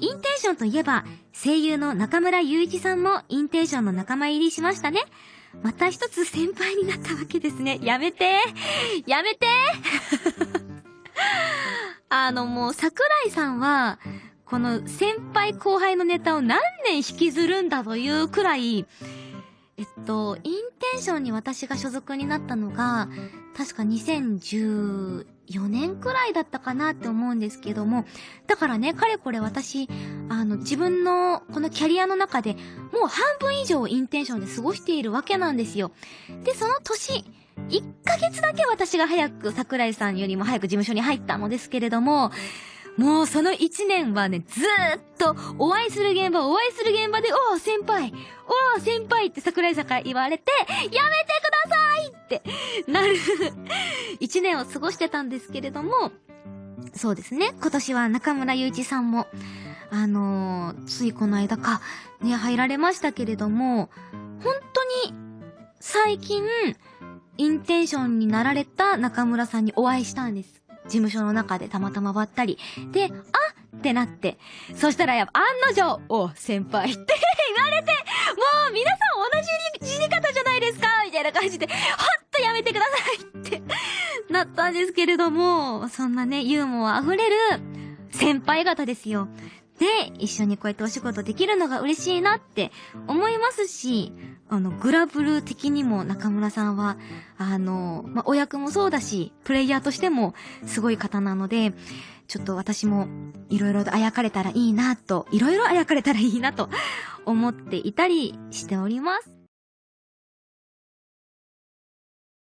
インテンションといえば、声優の中村雄一さんもインテンションの仲間入りしましたね。また一つ先輩になったわけですね。やめてやめて あのもう桜井さんは、この先輩後輩のネタを何年引きずるんだというくらい、えっと、インテンションに私が所属になったのが、確か2014年くらいだったかなって思うんですけども、だからね、かれこれ私、あの、自分のこのキャリアの中でもう半分以上インテンションで過ごしているわけなんですよ。で、その年、1ヶ月だけ私が早く桜井さんよりも早く事務所に入ったのですけれども、もうその一年はね、ずーっとお会いする現場、お会いする現場で、おー先輩、おー先輩って桜井さんから言われて、やめてくださいってなる一年を過ごしてたんですけれども、そうですね、今年は中村祐一さんも、あのー、ついこの間か、ね、入られましたけれども、本当に、最近、インテンションになられた中村さんにお会いしたんです。事務所の中でたまたまばったり。で、あってなって。そしたらやっぱ案の定、お、先輩って 言われて、もう皆さん同じ死に方じゃないですかみたいな感じで、ほっとやめてくださいって なったんですけれども、そんなね、ユーモア溢れる先輩方ですよ。で、一緒にこうやってお仕事できるのが嬉しいなって思いますし、あの、グラブル的にも中村さんは、あの、まあ、お役もそうだし、プレイヤーとしてもすごい方なので、ちょっと私もいろいろとあやかれたらいいなと、いろいろあやかれたらいいなと思っていたりしております。